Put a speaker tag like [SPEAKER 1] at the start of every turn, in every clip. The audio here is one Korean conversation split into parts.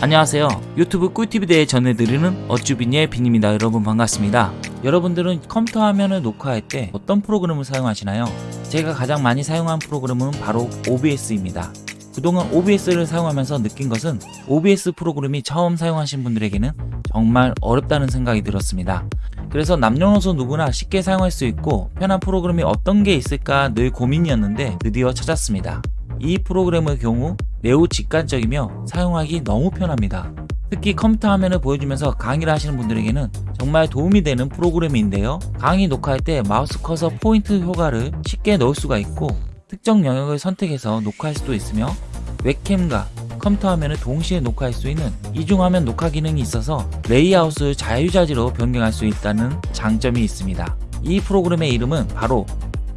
[SPEAKER 1] 안녕하세요. 유튜브 꿀팁에 대해 전해드리는 어쭈빈의 빈입니다. 여러분 반갑습니다. 여러분들은 컴퓨터 화면을 녹화할 때 어떤 프로그램을 사용하시나요? 제가 가장 많이 사용한 프로그램은 바로 OBS입니다. 그동안 OBS를 사용하면서 느낀 것은 OBS 프로그램이 처음 사용하신 분들에게는 정말 어렵다는 생각이 들었습니다. 그래서 남녀노소 누구나 쉽게 사용할 수 있고 편한 프로그램이 어떤 게 있을까 늘 고민이었는데 드디어 찾았습니다. 이 프로그램의 경우 매우 직관적이며 사용하기 너무 편합니다. 특히 컴퓨터 화면을 보여주면서 강의를 하시는 분들에게는 정말 도움이 되는 프로그램인데요. 강의 녹화할 때 마우스 커서 포인트 효과를 쉽게 넣을 수가 있고 특정 영역을 선택해서 녹화할 수도 있으며 웹캠과 컴퓨터 화면을 동시에 녹화할 수 있는 이중화면 녹화 기능이 있어서 레이아웃을 자유자재로 변경할 수 있다는 장점이 있습니다. 이 프로그램의 이름은 바로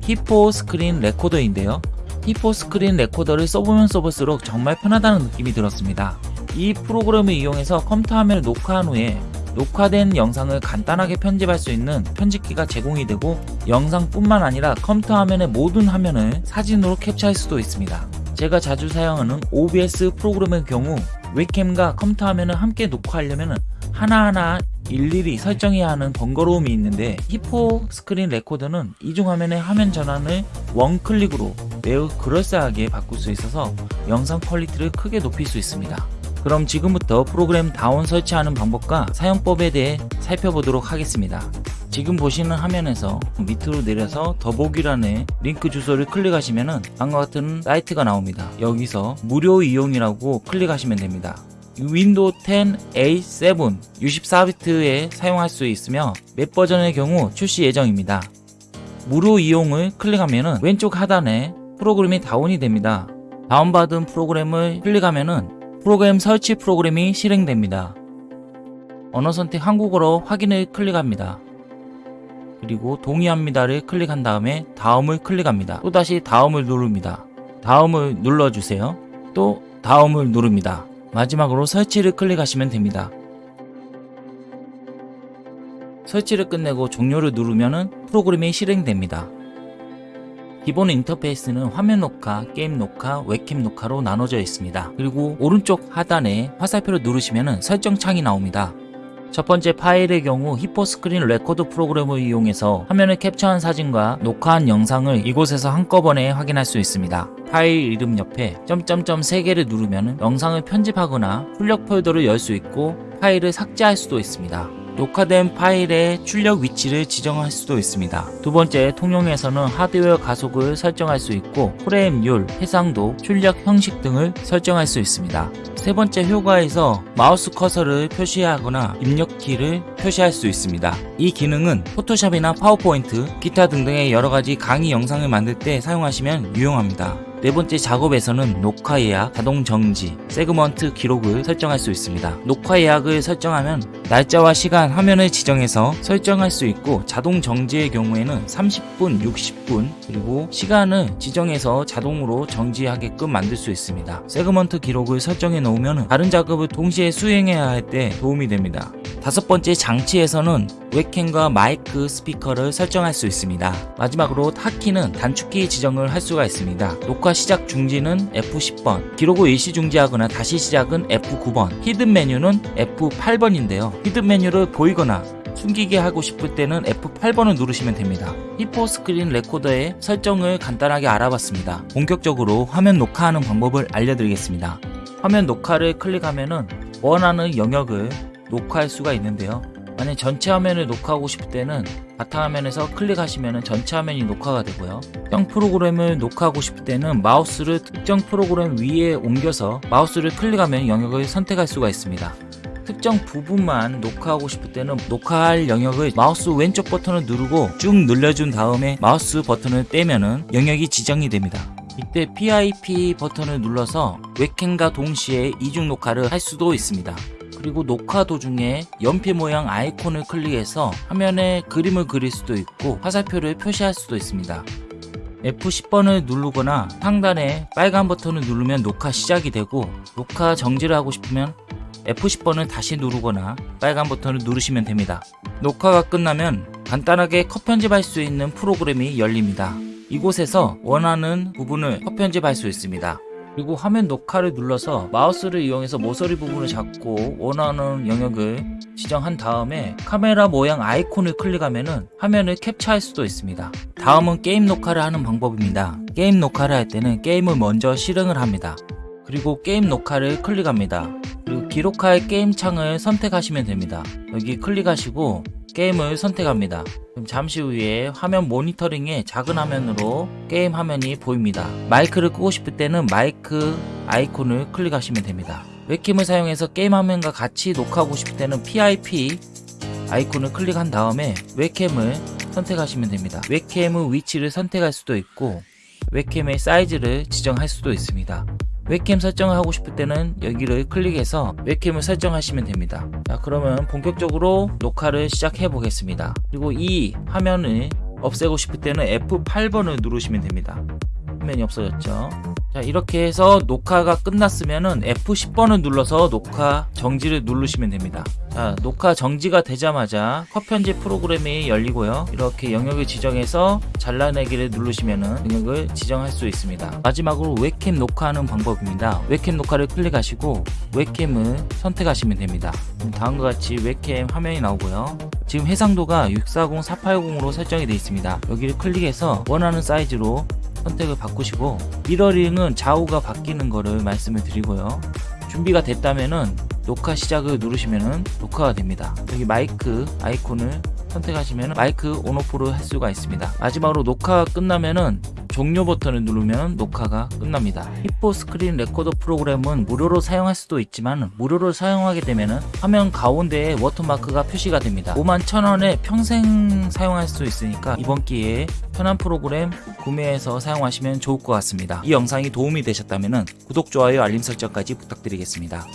[SPEAKER 1] HitPaw Screen Recorder인데요. HitPaw Screen Recorder를 써보면 써볼수록 정말 편하다는 느낌이 들었습니다. 이 프로그램을 이용해서 컴퓨터 화면을 녹화한 후에 녹화된 영상을 간단하게 편집할 수 있는 편집기가 제공이 되고 영상뿐만 아니라 컴퓨터 화면의 모든 화면을 사진으로 캡처할 수도 있습니다. 제가 자주 사용하는 OBS 프로그램의 경우 웹캠과 컴퓨터 화면을 함께 녹화하려면 하나하나 일일이 설정해야 하는 번거로움이 있는데 HitPaw Screen Recorder는 이중 화면의 화면 전환을 one click으로 매우 그럴싸하게 바꿀 수 있어서 영상 퀄리티를 크게 높일 수 있습니다. 그럼 지금부터 프로그램 다운 설치하는 방법과 사용법에 대해 살펴보도록 하겠습니다. 지금 보시는 화면에서 밑으로 내려서 더보기란에 링크 주소를 클릭하시면 다음과 같은 사이트가 나옵니다. 여기서 무료 이용이라고 클릭하시면 됩니다. 윈도우 10 8, 7 64비트에 사용할 수 있으며 맥 버전의 경우 출시 예정입니다. 무료 이용을 클릭하면 왼쪽 하단에 프로그램이 다운이 됩니다. 다운받은 프로그램을 클릭하면 프로그램 설치 프로그램이 실행됩니다. 언어 선택 한국어로 확인을 클릭합니다. 그리고 동의합니다를 클릭한 다음에 다음을 클릭합니다. 또다시 다음을 누릅니다. 다음을 눌러주세요. 또 다음을 누릅니다. 마지막으로 설치를 클릭하시면 됩니다. 설치를 끝내고 종료를 누르면 프로그램이 실행됩니다. 기본 인터페이스는 화면 녹화, 게임 녹화, 웹캠 녹화로 나눠져 있습니다. 그리고 오른쪽 하단에 화살표를 누르시면 설정 창이 나옵니다. 첫 번째 파일의 경우 HitPaw Screen Recorder 프로그램을 이용해서 화면을 캡처한 사진과 녹화한 영상을 이곳에서 한꺼번에 확인할 수 있습니다. 파일 이름 옆에 점점점 3개를 누르면 영상을 편집하거나 출력 폴더를 열 수 있고 파일을 삭제할 수도 있습니다. 녹화된 파일의 출력 위치를 지정할 수도 있습니다. 두 번째, 통용에서는 하드웨어 가속을 설정할 수 있고 프레임률, 해상도, 출력 형식 등을 설정할 수 있습니다. 세 번째 효과에서 마우스 커서를 표시하거나 입력키를 표시할 수 있습니다. 이 기능은 포토샵이나 파워포인트, 기타 등등의 여러가지 강의 영상을 만들 때 사용하시면 유용합니다. 네 번째 작업에서는 녹화 예약, 자동 정지, 세그먼트 기록을 설정할 수 있습니다. 녹화 예약을 설정하면 날짜와 시간, 화면을 지정해서 설정할 수 있고 자동 정지의 경우에는 30분, 60분 그리고 시간을 지정해서 자동으로 정지하게끔 만들 수 있습니다. 세그먼트 기록을 설정해 놓으면 다른 작업을 동시에 수행해야 할 때 도움이 됩니다. 다섯 번째 장치에서는 웹캠과 마이크 스피커를 설정할 수 있습니다. 마지막으로 hotkey는 단축키 지정을 할 수가 있습니다. 녹화 시작 중지는 F10번, 기록 후 일시 중지하거나 다시 시작은 F9번, hidden 메뉴는 F8번인데요. hidden 메뉴를 보이거나 숨기게 하고 싶을 때는 F8번을 누르시면 됩니다. HitPaw Screen Recorder의 설정을 간단하게 알아봤습니다. 본격적으로 화면 녹화하는 방법을 알려드리겠습니다. 화면 녹화를 클릭하면 원하는 영역을 녹화할 수가 있는데요. 만약 전체 화면을 녹화하고 싶을 때는 바탕화면에서 클릭하시면 전체 화면이 녹화가 되고요. 특정 프로그램을 녹화하고 싶을 때는 마우스를 특정 프로그램 위에 옮겨서 마우스를 클릭하면 영역을 선택할 수가 있습니다. 특정 부분만 녹화하고 싶을 때는 녹화할 영역을 마우스 왼쪽 버튼을 누르고 쭉 늘려준 다음에 마우스 버튼을 떼면 은 영역이 지정이 됩니다. 이때 PIP 버튼을 눌러서 웹캠과 동시에 이중 녹화를 할 수도 있습니다. 그리고 녹화 도중에 연필 모양 아이콘을 클릭해서 화면에 그림을 그릴 수도 있고 화살표를 표시할 수도 있습니다. F10번을 누르거나 상단에 빨간 버튼을 누르면 녹화 시작이 되고 녹화 정지를 하고 싶으면 F10번을 다시 누르거나 빨간 버튼을 누르시면 됩니다. 녹화가 끝나면 간단하게 컷 편집할 수 있는 프로그램이 열립니다. 이곳에서 원하는 부분을 컷 편집할 수 있습니다. 그리고 화면 녹화를 눌러서 마우스를 이용해서 모서리 부분을 잡고 원하는 영역을 지정한 다음에 카메라 모양 아이콘을 클릭하면은 화면을 캡처할 수도 있습니다. 다음은 게임 녹화를 하는 방법입니다. 게임 녹화를 할 때는 게임을 먼저 실행을 합니다. 그리고 게임 녹화를 클릭합니다. 그리고 기록할 게임 창을 선택하시면 됩니다. 여기 클릭하시고 게임을 선택합니다. 잠시 후에 화면 모니터링에 작은 화면으로 게임 화면이 보입니다. 마이크를 끄고 싶을 때는 마이크 아이콘을 클릭하시면 됩니다. 웹캠을 사용해서 게임 화면과 같이 녹화하고 싶을 때는 PIP 아이콘을 클릭한 다음에 웹캠을 선택하시면 됩니다. 웹캠의 위치를 선택할 수도 있고 웹캠의 사이즈를 지정할 수도 있습니다. 웹캠 설정을 하고 싶을 때는 여기를 클릭해서 웹캠을 설정하시면 됩니다. 자, 그러면 본격적으로 녹화를 시작해 보겠습니다. 그리고 이 화면을 없애고 싶을 때는 F8번을 누르시면 됩니다. 화면이 없어졌죠. 자, 이렇게 해서 녹화가 끝났으면은 F10번을 눌러서 녹화 정지를 누르시면 됩니다. 자, 녹화 정지가 되자마자 컷 편집 프로그램이 열리고요. 이렇게 영역을 지정해서 잘라내기를 누르시면은 영역을 지정할 수 있습니다. 마지막으로 웹캠 녹화하는 방법입니다. 웹캠 녹화를 클릭하시고 웹캠을 선택하시면 됩니다. 다음과 같이 웹캠 화면이 나오고요. 지금 해상도가 640-480으로 설정이 되어 있습니다. 여기를 클릭해서 원하는 사이즈로 선택을 바꾸시고 mirroring은 좌우가 바뀌는 거를 말씀을 드리고요. 준비가 됐다면은 녹화 시작을 누르시면은 녹화가 됩니다. 여기 마이크 아이콘을 선택하시면 마이크 on off를 할 수가 있습니다. 마지막으로 녹화가 끝나면은 종료 버튼을 누르면 녹화가 끝납니다. HitPaw Screen Recorder 프로그램은 무료로 사용할 수도 있지만 무료로 사용하게 되면 화면 가운데에 워터마크가 표시가 됩니다. 51,000원에 평생 사용할 수 있으니까 이번 기회에 편한 프로그램 구매해서 사용하시면 좋을 것 같습니다. 이 영상이 도움이 되셨다면 구독, 좋아요, 알림 설정까지 부탁드리겠습니다